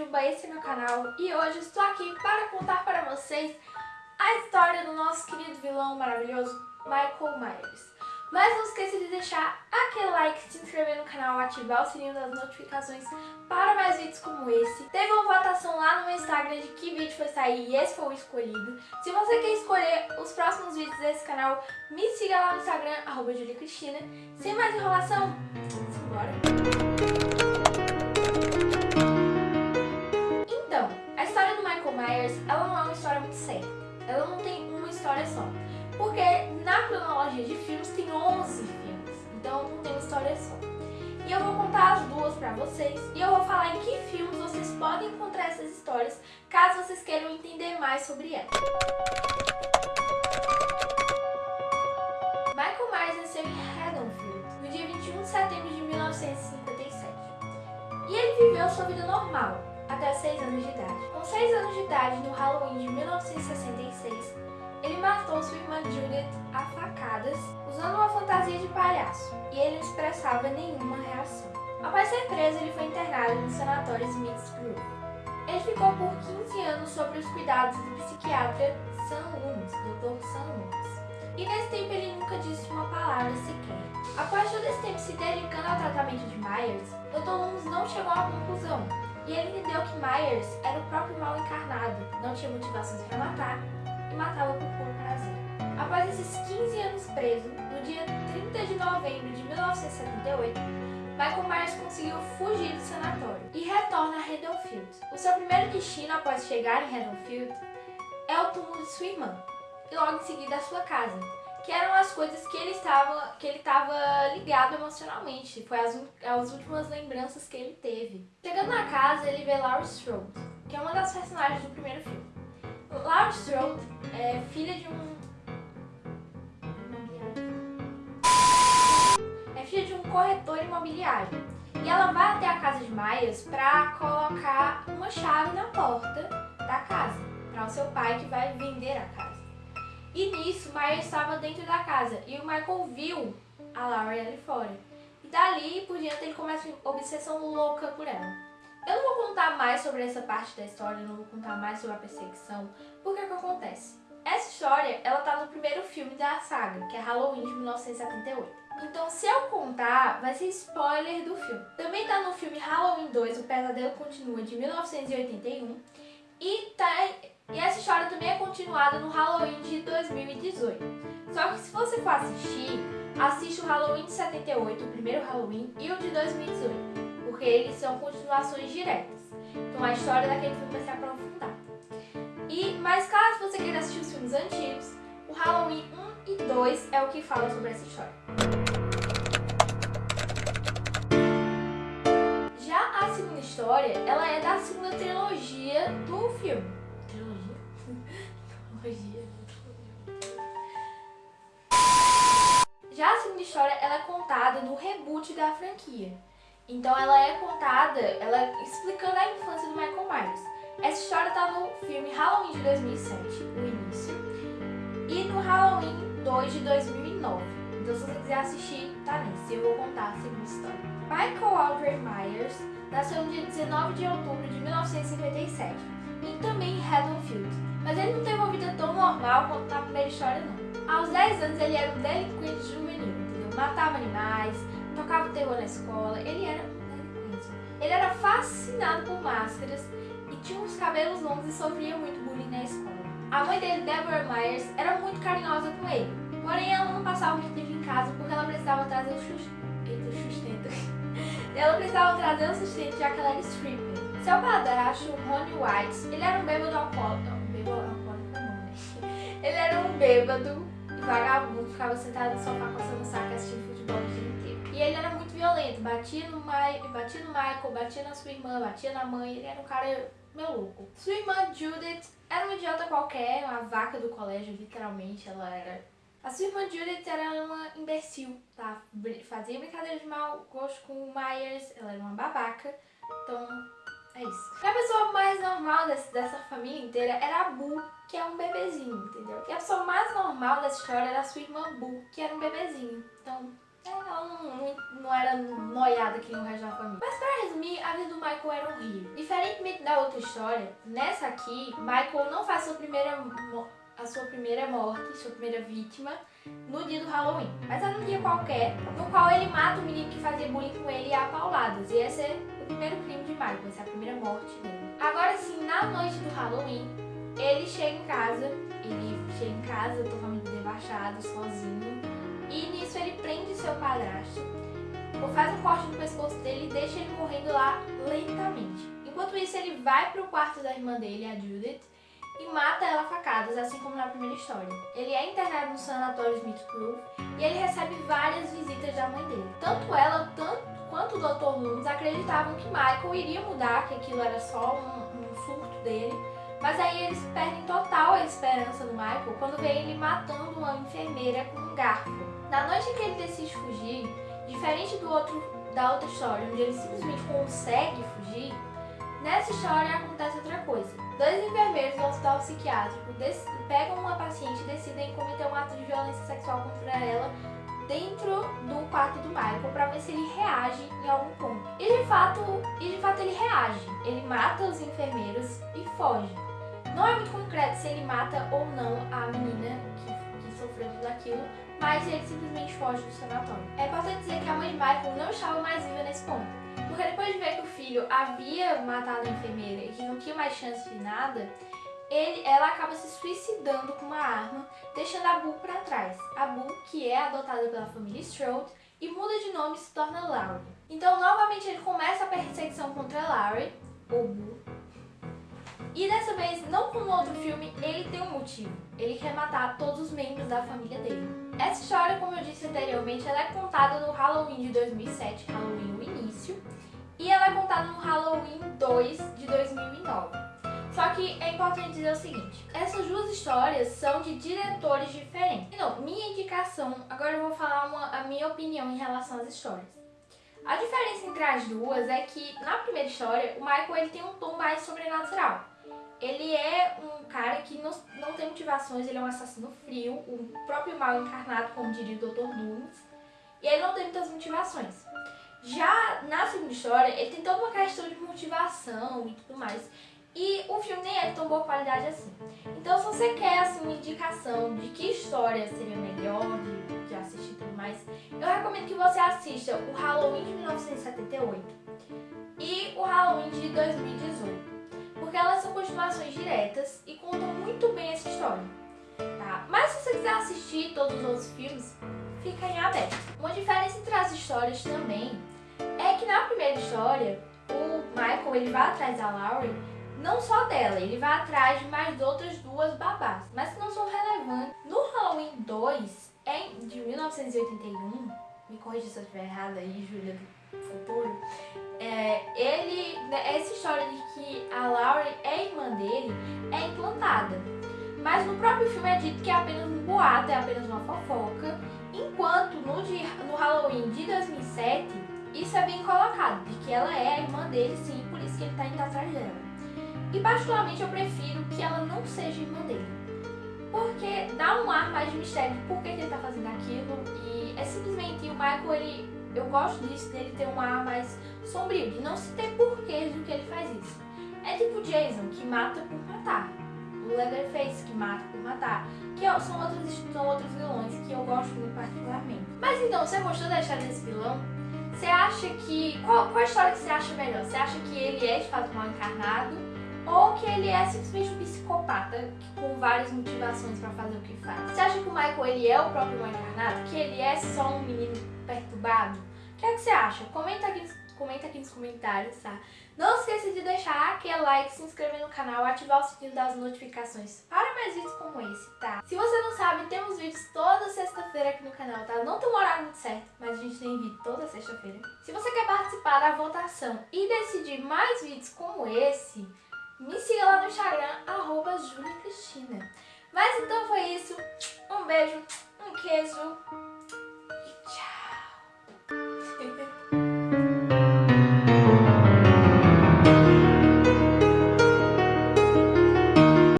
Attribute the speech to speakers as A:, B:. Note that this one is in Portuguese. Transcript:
A: Juba, esse é meu canal e hoje estou aqui para contar para vocês a história do nosso querido vilão maravilhoso Michael Myers. Mas não esqueça de deixar aquele like, se inscrever no canal, ativar o sininho das notificações para mais vídeos como esse. Teve uma votação lá no meu Instagram de que vídeo foi sair e esse foi o escolhido. Se você quer escolher os próximos vídeos desse canal, me siga lá no Instagram, arroba. Sem mais enrolação, vamos ela não é uma história muito séria. Ela não tem uma história só. Porque na cronologia de filmes tem 11 filmes, então não tem uma história só. E eu vou contar as duas pra vocês e eu vou falar em que filmes vocês podem encontrar essas histórias, caso vocês queiram entender mais sobre elas. Michael Myers nasceu em Haddonfield no dia 21 de setembro de 1957. E ele viveu sua vida normal, até 6 anos de idade. Com 6 anos de idade, no Halloween de 1966, ele matou sua irmã Judith a facadas, usando uma fantasia de palhaço, e ele não expressava nenhuma reação. Após ser preso, ele foi internado no sanatório Smithsgrove. Ele ficou por 15 anos sob os cuidados do psiquiatra Sam Loomis, Dr. Sam Loomis. E nesse tempo ele nunca disse uma palavra sequer. Após todo esse tempo se dedicando ao tratamento de Myers, Dr. Loomis não chegou a conclusão, e ele entendeu que Myers era o próprio mal encarnado, não tinha motivações para matar e matava por puro prazer. Após esses 15 anos preso, no dia 30 de novembro de 1978, Michael Myers conseguiu fugir do sanatório e retorna a Haddonfield. O seu primeiro destino após chegar em Haddonfield é o túmulo de sua irmã e logo em seguida a sua casa, que eram as coisas que ele estava, que ele estava ligado emocionalmente, foi as, as últimas lembranças que ele teve. Chegando na casa, ele vê Laurie Strode, que é uma das personagens do primeiro filme. Laurie Strode é filha de um... É filha de um corretor imobiliário. E ela vai até a casa de Myers para colocar uma chave na porta da casa, para o seu pai que vai vender a casa. E nisso, Myers estava dentro da casa e o Michael viu a Laurie ali fora. E dali por diante ele começa uma obsessão louca por ela. Eu não vou contar mais sobre essa parte da história, não vou contar mais sobre a perseguição, porque o que acontece? Essa história, ela tá no primeiro filme da saga, que é Halloween de 1978. Então, se eu contar, vai ser spoiler do filme. Também tá no filme Halloween 2, O Pesadelo Continua, de 1981. E, tá, e essa história também é continuada no Halloween de 2018. Só que se você for assistir, assiste o Halloween de 78, o primeiro Halloween, e o de 2018 porque eles são continuações diretas. Então a história daquele filme vai se aprofundar. E, mas caso você queira assistir os filmes antigos, o Halloween 1 e 2 é o que fala sobre essa história. História, ela é da segunda trilogia do filme. Trilogia? trilogia. Já a segunda história, ela é contada no reboot da franquia. Então ela é contada, ela explicando a infância do Michael Myers. Essa história está no filme Halloween de 2007, o início, e no Halloween 2 de 2009. Então se você quiser assistir, tá nesse. Eu vou contar a segunda história. Michael Aldrey Myers nasceu no dia 19 de outubro de 1957, e também em Haddonfield. Mas ele não teve uma vida tão normal quanto na primeira história não. Aos 10 anos ele era um delinquente juvenil, entendeu? Matava animais, tocava terror na escola, ele era Ele era fascinado por máscaras e tinha uns cabelos longos e sofria muito bullying na escola. A mãe dele, Deborah Myers, era muito carinhosa com ele, porém ela não passava muito tempo em casa porque ela precisava trazer o sustento. ela precisava trazer o sustento já que ela era stripper. Seu padrasto, Ronnie White, ele era um bêbado alcoólatra. Um bêbado alcoólatra não, né? Ele era um bêbado e vagabundo, ficava sentado no sofá coçando o saco assistindo futebol o dia inteiro. E ele era muito violento, batia no, batia no Michael, batia na sua irmã, batia na mãe, ele era um cara meu louco. Sua irmã Judith era uma idiota qualquer, uma vaca do colégio, literalmente, ela era... A sua irmã Judith era uma imbecil, tá? Fazia brincadeira de mau gosto com o Myers, ela era uma babaca, então é isso. E a pessoa mais normal desse, dessa família inteira era a Boo, que é um bebezinho, entendeu? E a pessoa mais normal dessa história era a sua irmã Boo, que era um bebezinho, então ela não, não, não era noiada que nem o resto da família. Mas para resumir, a vida do Michael era horrível. Diferentemente da outra história, nessa aqui, Michael não faz sua primeira, a sua primeira morte, sua primeira vítima, no dia do Halloween. Mas é num dia qualquer, no qual ele mata o menino que fazia bullying com ele a pauladas. E esse é o primeiro crime de Michael, essa é a primeira morte dele. Agora sim, na noite do Halloween, ele chega em casa, ele chega em casa totalmente debochado, sozinho. E nisso ele prende seu padrasto, faz um corte no pescoço dele e deixa ele morrendo lá lentamente. Enquanto isso, ele vai pro quarto da irmã dele, a Judith, e mata ela a facadas, assim como na primeira história. Ele é internado no sanatório Smith Grove e ele recebe várias visitas da mãe dele. Tanto ela tanto, quanto o Dr. Loomis acreditavam que Michael iria mudar, que aquilo era só um, um dele, mas aí eles perdem total a esperança do Michael quando vê ele matando uma enfermeira com um garfo. Na noite em que ele decide fugir, diferente do outro, da outra história, onde ele simplesmente consegue fugir, nessa história acontece outra coisa. Dois enfermeiros do hospital psiquiátrico pegam uma paciente e decidem cometer um ato de violência sexual contra ela dentro do quarto do Michael para ver se ele reage em algum ponto. E de fato, e de fato ele reage. Ele mata os enfermeiros e foge. Não é muito concreto se ele mata ou não a menina que, que sofreu tudo aquilo, mas ele simplesmente foge do sanatório. É importante dizer que a mãe de Michael não estava mais viva nesse ponto, porque depois de ver filho havia matado a enfermeira e que não tinha mais chance de nada, ele, ela acaba se suicidando com uma arma, deixando a Boo para trás. A Boo, que é adotada pela família Strode, e muda de nome e se torna Laurie. Então, novamente, ele começa a perseguição contra Laurie, ou Boo, e dessa vez, não como no outro filme, ele tem um motivo. Ele quer matar todos os membros da família dele. Essa história, como eu disse anteriormente, ela é contada no Halloween de 2007, Halloween o início, e ela é contada no Halloween 2 de 2009. Só que é importante dizer o seguinte, essas duas histórias são de diretores diferentes. Então, minha indicação, agora eu vou falar uma, a minha opinião em relação às histórias. A diferença entre as duas é que na primeira história, o Michael ele tem um tom mais sobrenatural. Ele é um cara que não, não tem motivações, ele é um assassino frio, o próprio mal encarnado, como diria o Dr. Dooms, e ele não tem muitas motivações. Já na segunda história, ele tem toda uma questão de motivação e tudo mais. E o filme nem é de tão boa qualidade assim. Então, se você quer assim, uma indicação de que história seria melhor de, de assistir e tudo mais, eu recomendo que você assista o Halloween de 1978 e o Halloween de 2018 porque elas são continuações diretas e contam muito bem essa história. Tá? Mas se você quiser assistir todos os outros filmes, fica em aberto. Uma diferença entre as histórias também é que na primeira história, o Michael ele vai atrás da Laurie, não só dela, ele vai atrás de mais outras duas babás, mas que não são relevantes. No Halloween 2, é de 1981, me corrija se eu estiver errada aí, Júlia do futuro, é, ele, né, essa história de que a Laurie é irmã dele é implantada. Mas no próprio filme é dito que é apenas um boato, é apenas uma fofoca, enquanto no, dia, no Halloween de 2007, isso é bem colocado, de que ela é a irmã dele sim, por isso que ele está indo atrás dela. E particularmente eu prefiro que ela não seja irmã dele. Porque dá um ar mais de mistério de por que, ele está fazendo aquilo e é simplesmente o Michael ele eu gosto disso, dele ter um ar mais sombrio, de não se ter porquês do que ele faz isso. É tipo Jason, que mata por matar. O Leatherface, que mata por matar. Que são outros, são outros vilões que eu gosto muito particularmente. Mas então, você gostou da história desse vilão? Você acha que... Qual, qual a história que você acha melhor? Você acha que ele é de fato mal encarnado? Ou que ele é simplesmente um psicopata com várias motivações para fazer o que faz? Você acha que o Michael ele é o próprio mal encarnado? Que ele é só um menino perturbado? Que, é que você acha? Comenta aqui, comenta aqui nos comentários, tá? Não esqueça de deixar aquele like, se inscrever no canal, ativar o sininho das notificações para mais vídeos como esse, tá? Se você não sabe, temos vídeos toda sexta-feira aqui no canal, tá? Não tem um horário muito certo, mas a gente tem vídeo toda sexta-feira. Se você quer participar da votação e decidir mais vídeos como esse, me siga lá no Instagram, arroba Mas então foi isso, um beijo